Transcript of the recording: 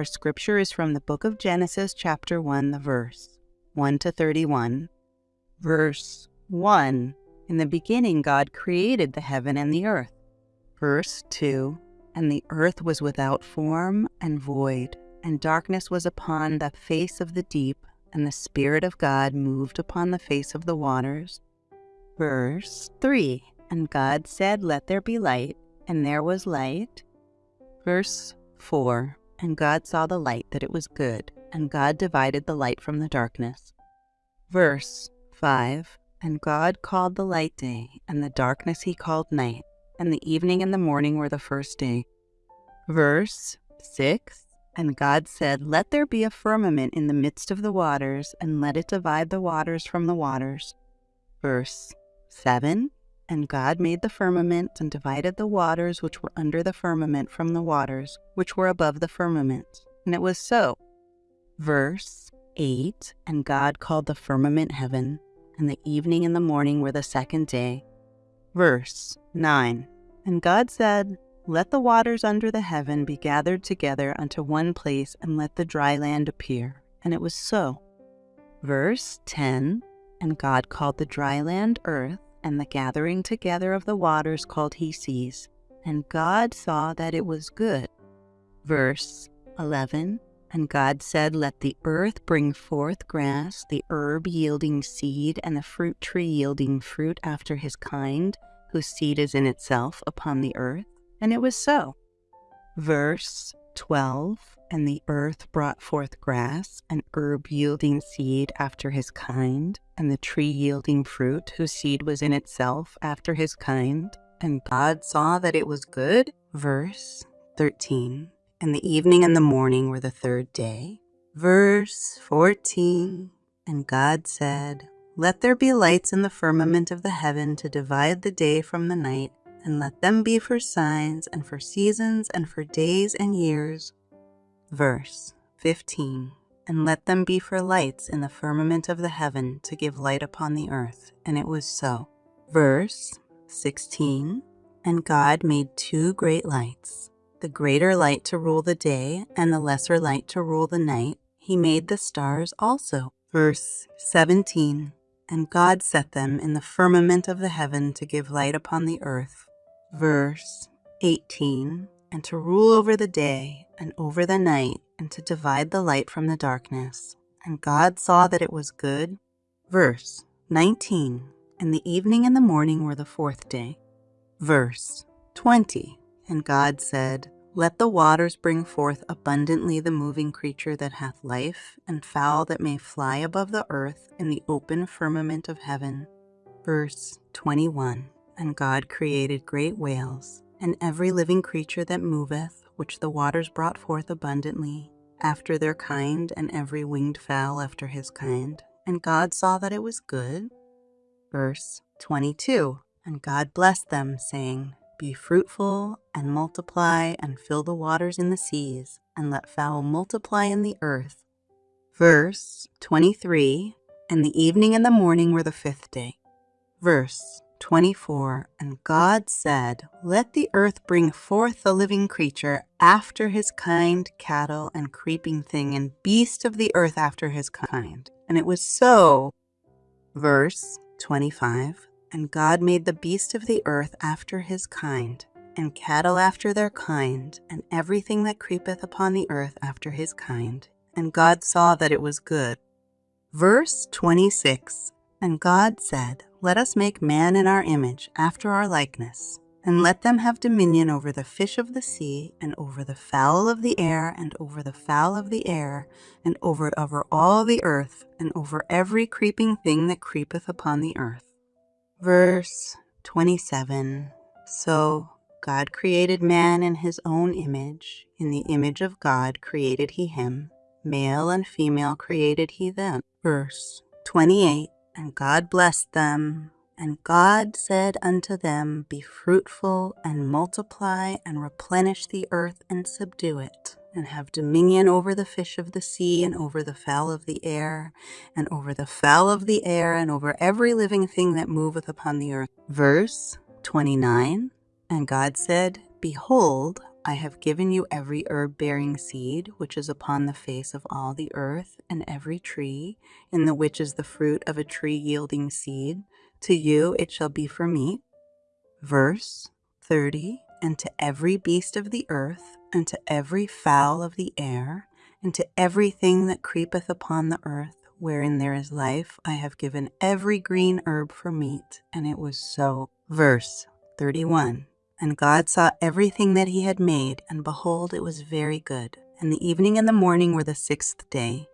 Our scripture is from the book of Genesis, chapter 1, the verse 1 to 31. Verse 1 In the beginning, God created the heaven and the earth. Verse 2 And the earth was without form and void, and darkness was upon the face of the deep, and the Spirit of God moved upon the face of the waters. Verse 3 And God said, Let there be light, and there was light. Verse 4 And God saw the light that it was good, and God divided the light from the darkness. Verse 5 And God called the light day, and the darkness he called night, and the evening and the morning were the first day. Verse 6 And God said, Let there be a firmament in the midst of the waters, and let it divide the waters from the waters. Verse 7 And God made the firmament and divided the waters which were under the firmament from the waters which were above the firmament. And it was so. Verse 8 And God called the firmament heaven, and the evening and the morning were the second day. Verse 9 And God said, Let the waters under the heaven be gathered together unto one place, and let the dry land appear. And it was so. Verse 10 And God called the dry land earth, and the gathering together of the waters called he seas. And God saw that it was good. Verse 11 And God said, Let the earth bring forth grass, the herb yielding seed, and the fruit tree yielding fruit after his kind, whose seed is in itself upon the earth. And it was so. Verse 12 And the earth brought forth grass, and herb yielding seed after his kind, and the tree yielding fruit, whose seed was in itself after his kind. And God saw that it was good. Verse 13 And the evening and the morning were the third day. Verse 14 And God said, Let there be lights in the firmament of the heaven to divide the day from the night, and let them be for signs, and for seasons, and for days and years. Verse 15 And let them be for lights in the firmament of the heaven to give light upon the earth. And it was so. Verse 16 And God made two great lights, the greater light to rule the day, and the lesser light to rule the night. He made the stars also. Verse 17 And God set them in the firmament of the heaven to give light upon the earth. Verse 18 And to rule over the day and over the night, and to divide the light from the darkness. And God saw that it was good. Verse 19 And the evening and the morning were the fourth day. Verse 20 And God said, Let the waters bring forth abundantly the moving creature that hath life, and fowl that may fly above the earth in the open firmament of heaven. Verse 21 And God created great whales, and every living creature that moveth, which the waters brought forth abundantly, after their kind, and every winged fowl after his kind. And God saw that it was good. Verse 22 And God blessed them, saying, Be fruitful, and multiply, and fill the waters in the seas, and let fowl multiply in the earth. Verse 23 And the evening and the morning were the fifth day. Verse 24 And God said, Let the earth bring forth a living creature after his kind, cattle and creeping thing, and beast of the earth after his kind. And it was so. Verse 25 And God made the beast of the earth after his kind, and cattle after their kind, and everything that creepeth upon the earth after his kind. And God saw that it was good. Verse 26 And God said, Let us make man in our image, after our likeness, and let them have dominion over the fish of the sea, and over the fowl of the air, and over the fowl of the air, and over, over all the earth, and over every creeping thing that creepeth upon the earth. Verse 27 So God created man in his own image. In the image of God created he him. Male and female created he them. Verse 28 And God blessed them. And God said unto them, Be fruitful, and multiply, and replenish the earth, and subdue it, and have dominion over the fish of the sea, and over the fowl of the air, and over the fowl of the air, and over every living thing that moveth upon the earth. Verse 29 And God said, Behold, I have given you every herb bearing seed which is upon the face of all the earth, and every tree, in the which is the fruit of a tree yielding seed. To you it shall be for meat. Verse 30 And to every beast of the earth, and to every fowl of the air, and to everything that creepeth upon the earth, wherein there is life, I have given every green herb for meat. And it was so. Verse 31 and God saw everything that he had made, and behold, it was very good. And the evening and the morning were the sixth day.